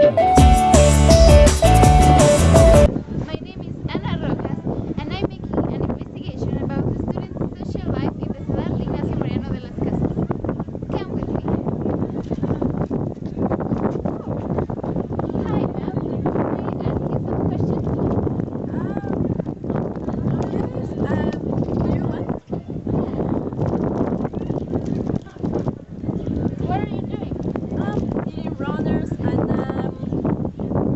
My name is Ana Rojas and I'm making an investigation about the students' social life in the Ciudad Ignacio Mariano de las Casas. Come with me. Hi, ma'am. May I ask you some questions? What are you doing? eating runners and um,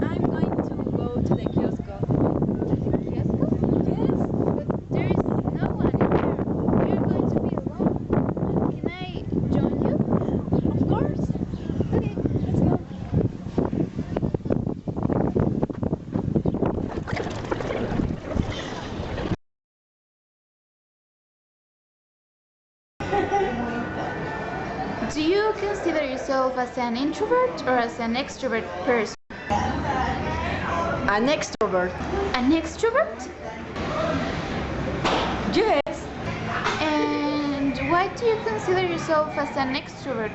I'm going to go to the kiosk. Fiasco? Yes. But there is no one in here. You're going to be alone. Can I join you? Of course. Okay, let's go. Do you consider yourself as an introvert or as an extrovert person? An extrovert. An extrovert? Yes. And why do you consider yourself as an extrovert?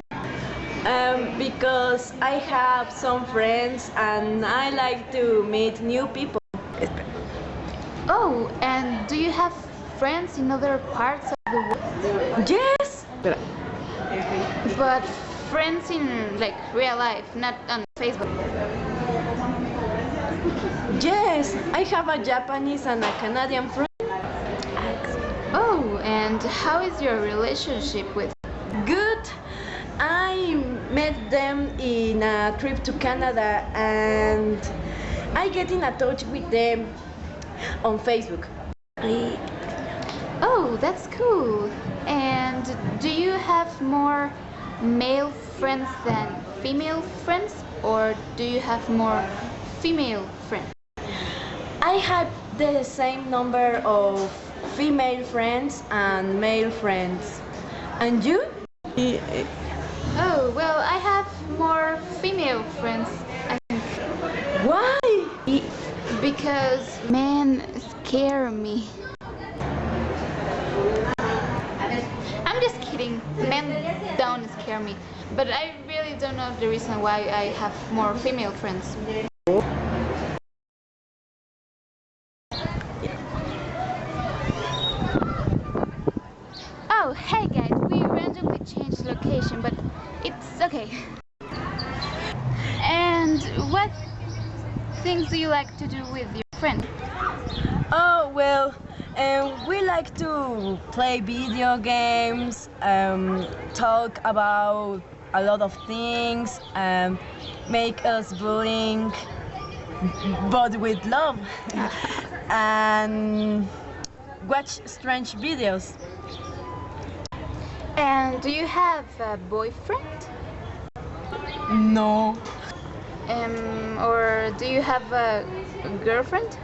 Um, because I have some friends and I like to meet new people. Oh, and do you have friends in other parts of the world? Yes. But friends in like real life, not on Facebook. Yes. I have a Japanese and a Canadian friend. Oh, and how is your relationship with? Good. I met them in a trip to Canada and I get in a touch with them on Facebook. Oh, that's cool. And do you have more male friends than female friends, or do you have more female friends? I have the same number of female friends and male friends. And you? Oh, well, I have more female friends, I think, Why? because men scare me. Kidding. Men don't scare me. But I really don't know the reason why I have more female friends. Oh, hey guys, we randomly changed location, but it's okay. And what things do you like to do with your friend? Oh, well, um, we like to play video games, um, talk about a lot of things, um, make us bullying, but with love, and watch strange videos. And do you have a boyfriend? No. Um, or do you have a girlfriend?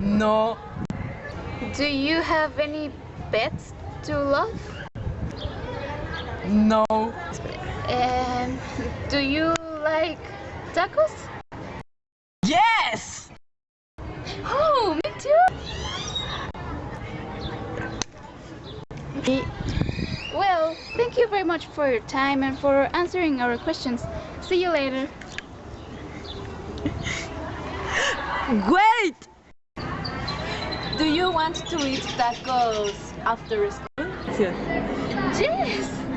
No. Do you have any pets to love? No. Um, do you like tacos? Yes! Oh, me too. Well, thank you very much for your time and for answering our questions. See you later. Wait! Do you want to eat tacos after school? Yes.